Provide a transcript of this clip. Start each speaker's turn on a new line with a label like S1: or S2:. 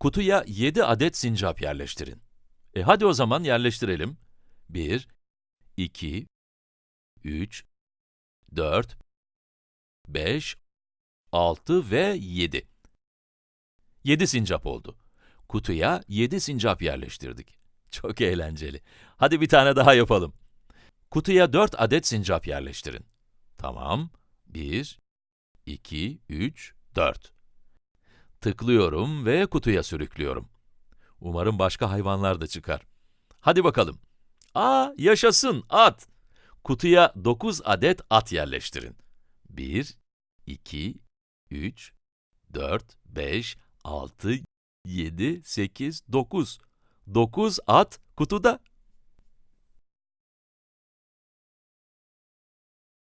S1: Kutuya 7 adet sincap yerleştirin. E hadi o zaman yerleştirelim. 1, 2, 3, 4, 5, 6 ve 7. 7 sincap oldu. Kutuya 7 sincap yerleştirdik. Çok eğlenceli. Hadi bir tane daha yapalım. Kutuya 4 adet sincap yerleştirin. Tamam. 1, 2, 3, 4. Tıklıyorum ve kutuya sürüklüyorum. Umarım başka hayvanlar da çıkar. Hadi bakalım. Aa, yaşasın, at! Kutuya 9 adet at yerleştirin. 1, 2, 3, 4, 5, 6, 7, 8, 9. 9 at kutuda.